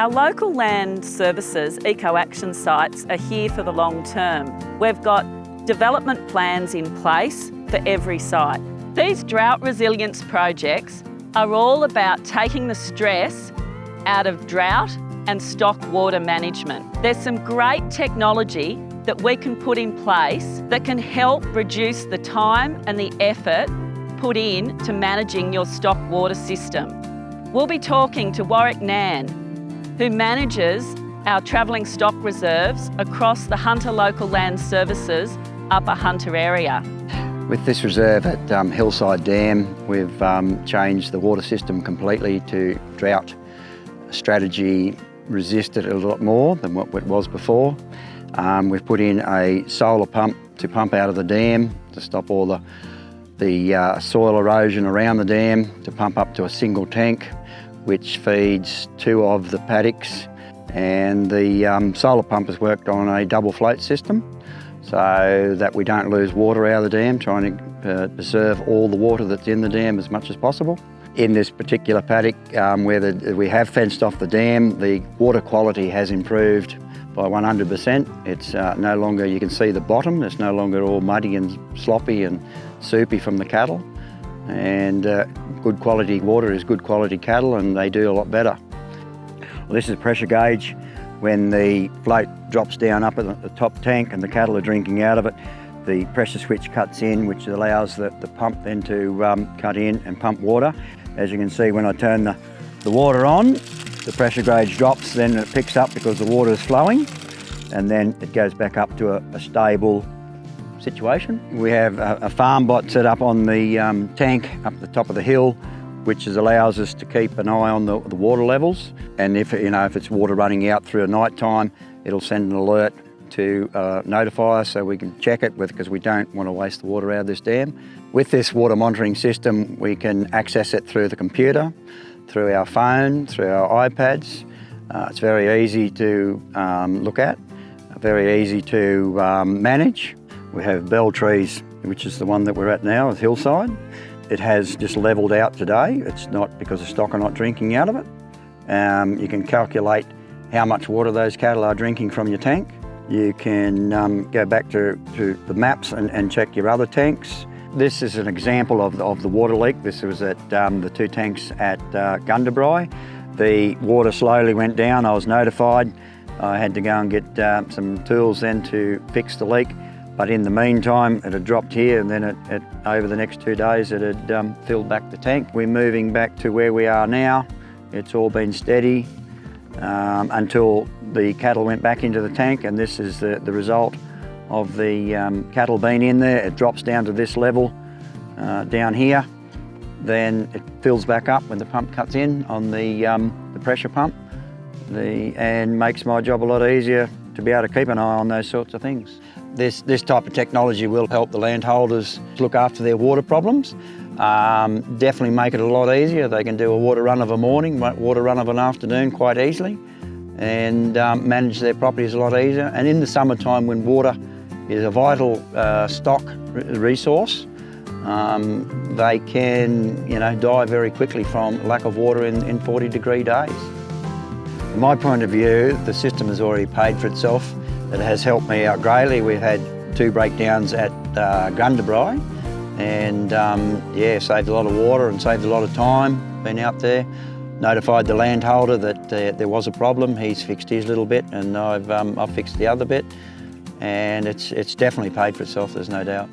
Our local land services eco action sites are here for the long term. We've got development plans in place for every site. These drought resilience projects are all about taking the stress out of drought and stock water management. There's some great technology that we can put in place that can help reduce the time and the effort put in to managing your stock water system. We'll be talking to Warwick Nan, who manages our travelling stock reserves across the Hunter Local Land Services Upper Hunter area. With this reserve at um, Hillside Dam, we've um, changed the water system completely to drought strategy resisted a lot more than what it was before. Um, we've put in a solar pump to pump out of the dam to stop all the, the uh, soil erosion around the dam, to pump up to a single tank which feeds two of the paddocks and the um, solar pump has worked on a double float system so that we don't lose water out of the dam, trying to uh, preserve all the water that's in the dam as much as possible. In this particular paddock um, where the, we have fenced off the dam, the water quality has improved by 100%. It's uh, no longer, you can see the bottom, it's no longer all muddy and sloppy and soupy from the cattle. And uh, good quality water is good quality cattle and they do a lot better. Well, this is a pressure gauge. When the float drops down up at the top tank and the cattle are drinking out of it, the pressure switch cuts in, which allows the, the pump then to um, cut in and pump water. As you can see, when I turn the, the water on, the pressure gauge drops, then it picks up because the water is flowing, and then it goes back up to a, a stable situation. We have a, a, Farmbot set up on the um, tank up the top of the hill, which is, allows us to keep an eye on the, the water levels. And if, you know, if it's water running out through a night time, it'll send an alert to uh, notify us so we can check it with because we don't want to waste the water out of this dam. With this water monitoring system, we can access it through the computer, through our phone, through our iPads. Uh, it's very easy to um, look at, very easy to um, manage. We have Belltrees, which is the one that we're at now with Hillside. It has just levelled out today. It's not because the stock are not drinking out of it. Um, you can calculate how much water those cattle are drinking from your tank. You can um, go back to, to the maps and, and, check your other tanks. This is an example of the, of the water leak. This was at um, the two tanks at uh, Gundabri. The water slowly went down. I was notified. I had to go and get uh, some tools then to fix the leak. But in the meantime, it had dropped here and then it, it, over the next two days it had um, filled back the tank. We're moving back to where we are now. It's all been steady um, until the cattle went back into the tank and this is the, the result of the um, cattle being in there. It drops down to this level uh, down here. Then it fills back up when the pump cuts in on the, um, the pressure pump the, and makes my job a lot easier to be able to keep an eye on those sorts of things. This, this type of technology will help the landholders look after their water problems. Um, definitely make it a lot easier. They can do a water run of a morning, water run of an afternoon quite easily and um, manage their properties a lot easier. And in the summertime when water is a vital uh, stock resource, um, they can you know, die very quickly from lack of water in, in 40 degree days. From my point of view, the system has already paid for itself. It has helped me out greatly. We've had two breakdowns at uh, Gundabri and um, yeah, saved a lot of water and saved a lot of time being out there notified the landholder that uh, there was a problem. He's fixed his little bit and I've, um, I've fixed the other bit. And it's, it's definitely paid for itself, there's no doubt.